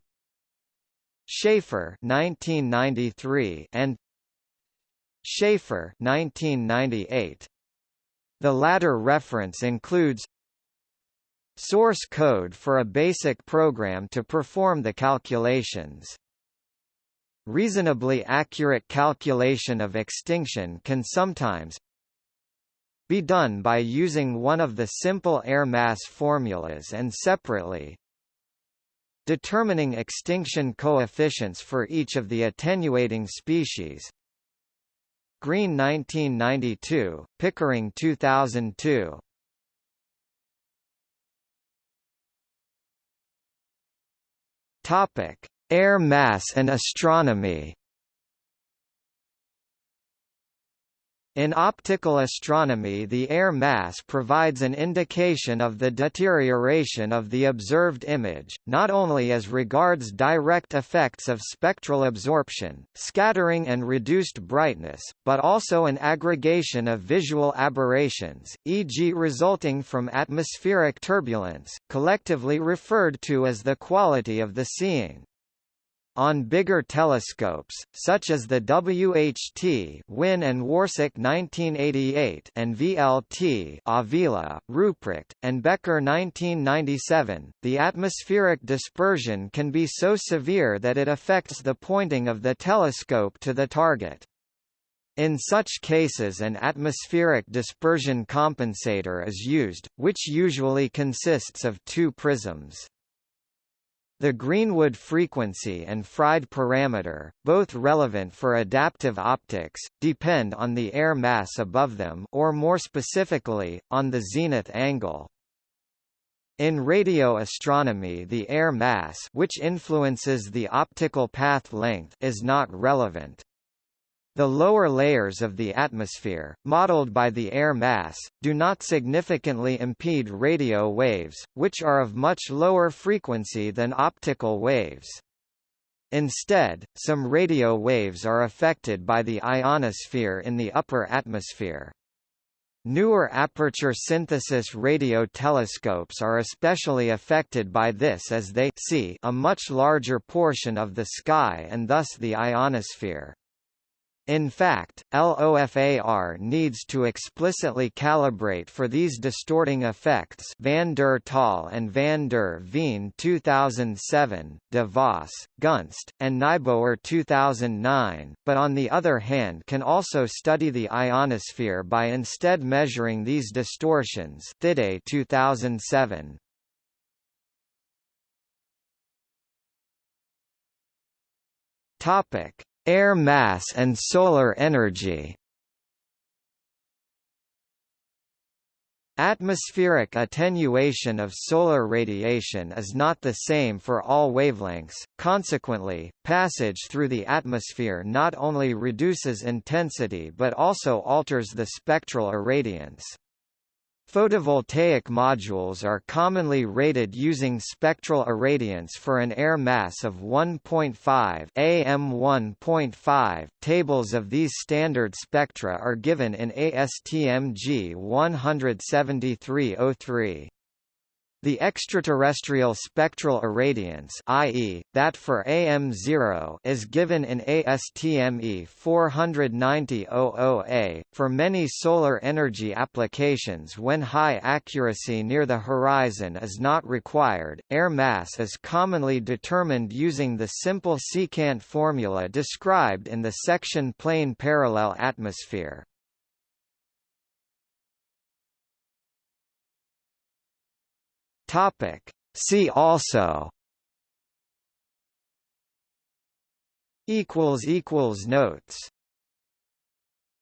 Schaefer 1993 and Schaefer 1998. The latter reference includes source code for a basic program to perform the calculations. Reasonably accurate calculation of extinction can sometimes be done by using one of the simple air mass formulas and separately determining extinction coefficients for each of the attenuating species. Green 1992, Pickering 2002. Topic: Air mass and astronomy. In optical astronomy the air mass provides an indication of the deterioration of the observed image, not only as regards direct effects of spectral absorption, scattering and reduced brightness, but also an aggregation of visual aberrations, e.g. resulting from atmospheric turbulence, collectively referred to as the quality of the seeing. On bigger telescopes, such as the WHT Wynne and Worswick 1988 and VLT Avila, Rupprecht, and Becker 1997, the atmospheric dispersion can be so severe that it affects the pointing of the telescope to the target. In such cases an atmospheric dispersion compensator is used, which usually consists of two prisms. The Greenwood frequency and Fried parameter, both relevant for adaptive optics, depend on the air mass above them or more specifically, on the zenith angle. In radio astronomy the air mass which influences the optical path length is not relevant. The lower layers of the atmosphere, modeled by the air mass, do not significantly impede radio waves, which are of much lower frequency than optical waves. Instead, some radio waves are affected by the ionosphere in the upper atmosphere. Newer aperture synthesis radio telescopes are especially affected by this as they see a much larger portion of the sky and thus the ionosphere. In fact, LOFAR needs to explicitly calibrate for these distorting effects van der Tol and van der Veen 2007, de Vos, Gunst, and Nijboer 2009, but on the other hand can also study the ionosphere by instead measuring these distortions Thidé 2007. Topic Air mass and solar energy Atmospheric attenuation of solar radiation is not the same for all wavelengths, consequently, passage through the atmosphere not only reduces intensity but also alters the spectral irradiance. Photovoltaic modules are commonly rated using spectral irradiance for an air mass of 1.5 AM 1.5. Tables of these standard spectra are given in ASTM G 17303. The extraterrestrial spectral irradiance i.e., that for AM0 is given in ASTME 49000A. For many solar energy applications when high accuracy near the horizon is not required, air mass is commonly determined using the simple secant formula described in the section plane parallel atmosphere. Topic. See also equals equals notes